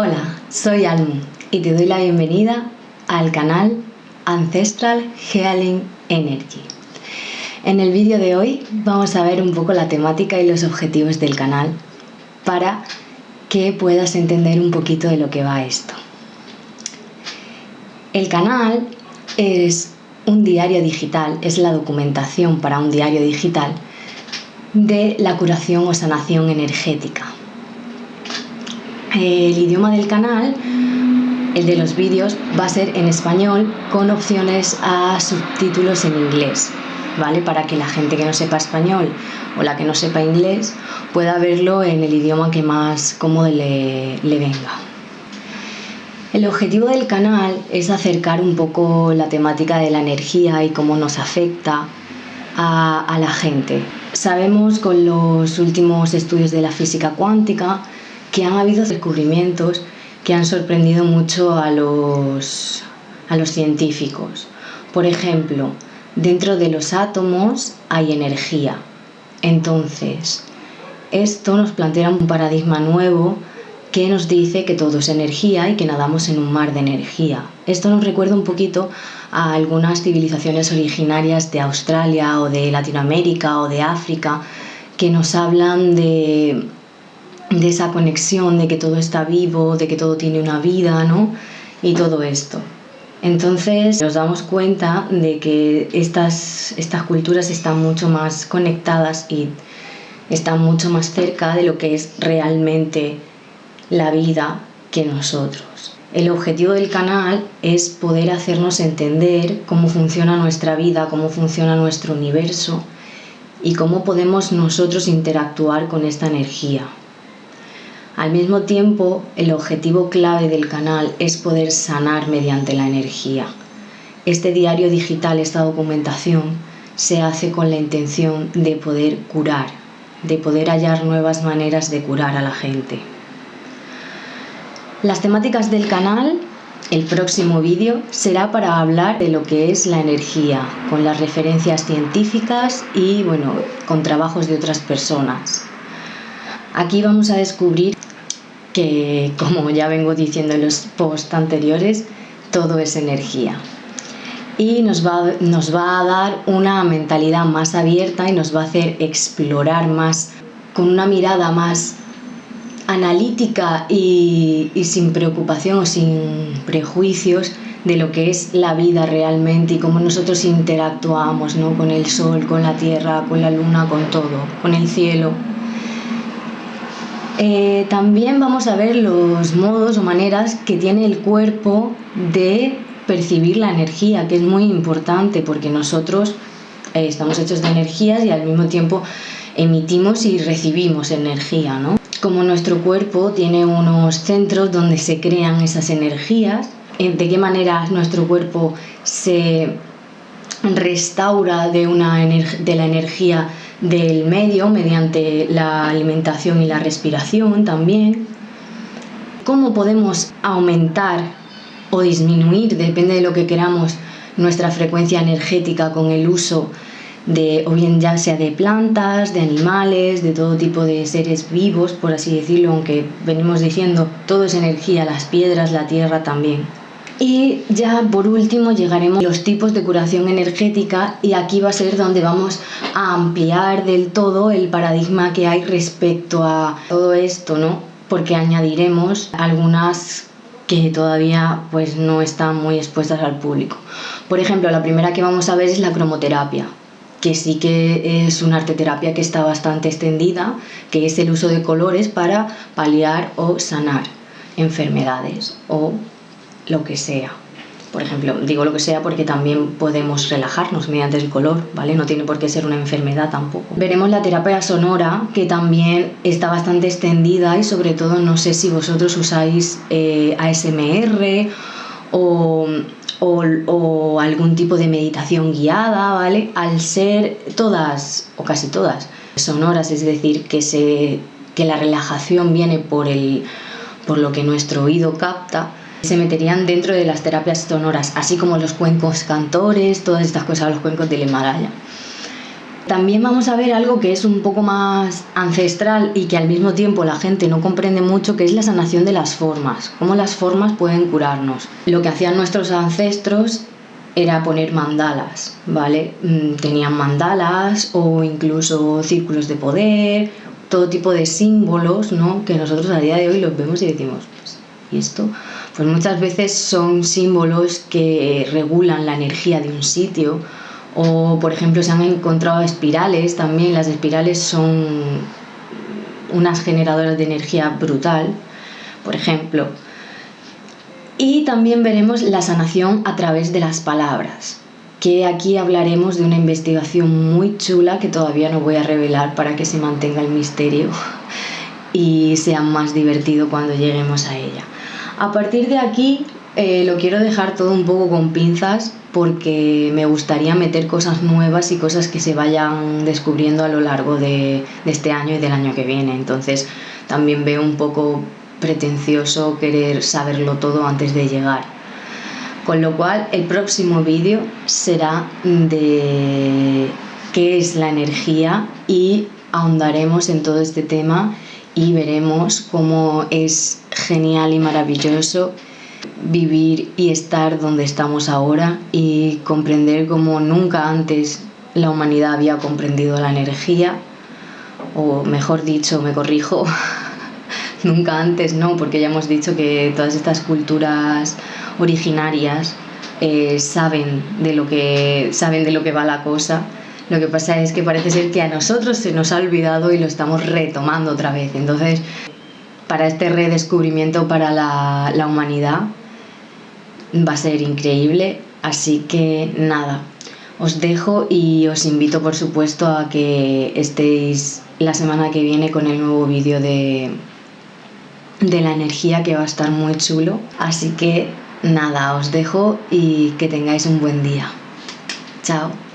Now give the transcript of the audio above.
Hola, soy Almu y te doy la bienvenida al canal Ancestral Healing Energy. En el vídeo de hoy vamos a ver un poco la temática y los objetivos del canal para que puedas entender un poquito de lo que va esto. El canal es un diario digital, es la documentación para un diario digital de la curación o sanación energética el idioma del canal, el de los vídeos, va a ser en español con opciones a subtítulos en inglés, ¿vale? Para que la gente que no sepa español o la que no sepa inglés pueda verlo en el idioma que más cómodo le, venga. El objetivo del canal es acercar un poco la temática de la energía y cómo nos afecta a, a la gente. Sabemos con los últimos estudios de la física cuántica que han habido descubrimientos que han sorprendido mucho a los, a los científicos. Por ejemplo, dentro de los átomos hay energía. Entonces, esto nos plantea un paradigma nuevo que nos dice que todo es energía y que nadamos en un mar de energía. Esto nos recuerda un poquito a algunas civilizaciones originarias de Australia o de Latinoamérica o de África que nos hablan de de esa conexión, de que todo está vivo, de que todo tiene una vida, ¿no? Y todo esto. Entonces nos damos cuenta de que estas, estas culturas están mucho más conectadas y están mucho más cerca de lo que es realmente la vida que nosotros. El objetivo del canal es poder hacernos entender cómo funciona nuestra vida, cómo funciona nuestro universo y cómo podemos nosotros interactuar con esta energía. Al mismo tiempo, el objetivo clave del canal es poder sanar mediante la energía. Este diario digital, esta documentación, se hace con la intención de poder curar, de poder hallar nuevas maneras de curar a la gente. Las temáticas del canal, el próximo vídeo, será para hablar de lo que es la energía, con las referencias científicas y bueno, con trabajos de otras personas. Aquí vamos a descubrir que como ya vengo diciendo en los posts anteriores, todo es energía. Y nos va, nos va a dar una mentalidad más abierta y nos va a hacer explorar más, con una mirada más analítica y, sin preocupación o sin prejuicios de lo que es la vida realmente y cómo nosotros interactuamos ¿no? con el sol, con la tierra, con la luna, con todo, con el cielo. Eh, también vamos a ver los modos o maneras que tiene el cuerpo de percibir la energía, que es muy importante porque nosotros eh, estamos hechos de energías y al mismo tiempo emitimos y recibimos energía. ¿no? Como nuestro cuerpo tiene unos centros donde se crean esas energías, de qué manera nuestro cuerpo se restaura de, una de la energía del medio mediante la alimentación y la respiración también. ¿Cómo podemos aumentar o disminuir, depende de lo que queramos, nuestra frecuencia energética con el uso de, o bien ya sea de plantas, de animales, de todo tipo de seres vivos, por así decirlo, aunque venimos diciendo todo es energía, las piedras, la tierra también. Y ya por último llegaremos a los tipos de curación energética y aquí va a ser donde vamos a ampliar del todo el paradigma que hay respecto a todo esto, ¿no? Porque añadiremos algunas que todavía pues no están muy expuestas al público. Por ejemplo, la primera que vamos a ver es la cromoterapia, que sí que es una arteterapia que está bastante extendida, que es el uso de colores para paliar o sanar enfermedades o lo que sea. Por ejemplo, digo lo que sea porque también podemos relajarnos mediante el color, ¿vale? No tiene por qué ser una enfermedad tampoco. Veremos la terapia sonora, que también está bastante extendida y sobre todo no sé si vosotros usáis eh, ASMR o, o, algún tipo de meditación guiada, ¿vale? Al ser todas, o casi todas, sonoras, es decir, que, se, que la relajación viene por, el, por lo que nuestro oído capta, se meterían dentro de las terapias sonoras, así como los cuencos cantores, todas estas cosas, los cuencos del Himalaya. También vamos a ver algo que es un poco más ancestral y que al mismo tiempo la gente no comprende mucho, que es la sanación de las formas, cómo las formas pueden curarnos. Lo que hacían nuestros ancestros era poner mandalas, ¿vale? Mm, tenían mandalas o incluso círculos de poder, todo tipo de símbolos, ¿no? Que nosotros a día de hoy los vemos y decimos, ¿y esto? Pues muchas veces son símbolos que regulan la energía de un sitio o, por ejemplo, se han encontrado espirales también. Las espirales son unas generadoras de energía brutal, por ejemplo. Y también veremos la sanación a través de las palabras, que aquí hablaremos de una investigación muy chula que todavía no voy a revelar para que se mantenga el misterio y sea más divertido cuando lleguemos a ella. A partir de aquí eh, lo quiero dejar todo un poco con pinzas porque me gustaría meter cosas nuevas y cosas que se vayan descubriendo a lo largo de, este año y del año que viene. Entonces también veo un poco pretencioso querer saberlo todo antes de llegar. Con lo cual el próximo vídeo será de qué es la energía y ahondaremos en todo este tema y veremos cómo es genial y maravilloso vivir y estar donde estamos ahora y comprender como nunca antes la humanidad había comprendido la energía, o mejor dicho, me corrijo, nunca antes no, porque ya hemos dicho que todas estas culturas originarias eh, saben, de lo que, saben de lo que va la cosa. Lo que pasa es que parece ser que a nosotros se nos ha olvidado y lo estamos retomando otra vez. Entonces, para este redescubrimiento para la, la humanidad, va a ser increíble. Así que nada, os dejo y os invito por supuesto a que estéis la semana que viene con el nuevo vídeo de, de la energía que va a estar muy chulo. Así que nada, os dejo y que tengáis un buen día. Chao.